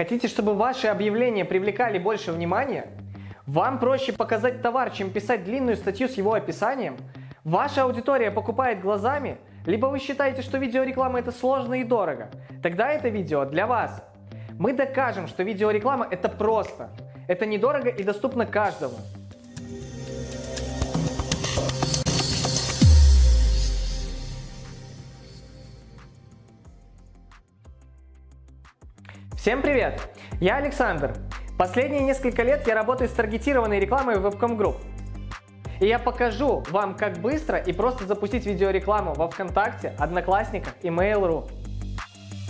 Хотите, чтобы ваши объявления привлекали больше внимания? Вам проще показать товар, чем писать длинную статью с его описанием? Ваша аудитория покупает глазами? Либо вы считаете, что видеореклама это сложно и дорого? Тогда это видео для вас. Мы докажем, что видеореклама это просто. Это недорого и доступно каждому. Всем привет! Я Александр. Последние несколько лет я работаю с таргетированной рекламой в Webcom Group. И я покажу вам, как быстро и просто запустить видеорекламу во ВКонтакте, Одноклассниках и Mail.ru.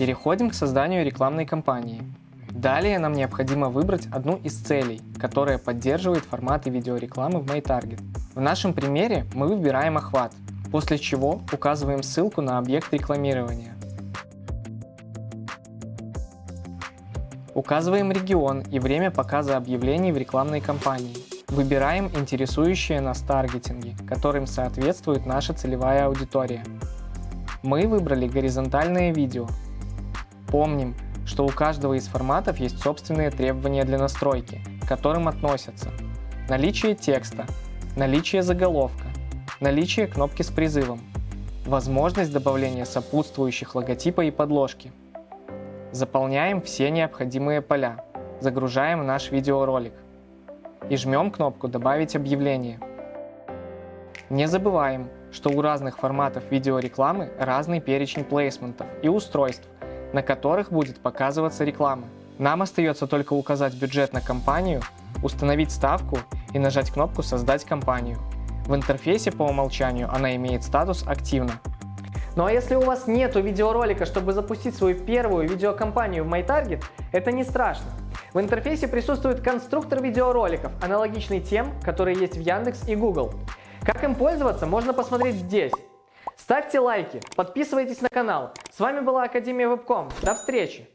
Переходим к созданию рекламной кампании. Далее нам необходимо выбрать одну из целей, которая поддерживает форматы видеорекламы в MyTarget. В нашем примере мы выбираем охват, после чего указываем ссылку на объект рекламирования. Указываем регион и время показа объявлений в рекламной кампании. Выбираем интересующие нас таргетинги, которым соответствует наша целевая аудитория. Мы выбрали горизонтальное видео. Помним, что у каждого из форматов есть собственные требования для настройки, к которым относятся наличие текста, наличие заголовка, наличие кнопки с призывом, возможность добавления сопутствующих логотипа и подложки, Заполняем все необходимые поля, загружаем наш видеоролик и жмем кнопку «Добавить объявление». Не забываем, что у разных форматов видеорекламы разный перечень плейсментов и устройств, на которых будет показываться реклама. Нам остается только указать бюджет на кампанию, установить ставку и нажать кнопку «Создать кампанию». В интерфейсе по умолчанию она имеет статус «Активно». Ну а если у вас нету видеоролика, чтобы запустить свою первую видеокомпанию в MyTarget, это не страшно. В интерфейсе присутствует конструктор видеороликов, аналогичный тем, которые есть в Яндекс и Google. Как им пользоваться, можно посмотреть здесь. Ставьте лайки, подписывайтесь на канал. С вами была Академия Вебком. До встречи!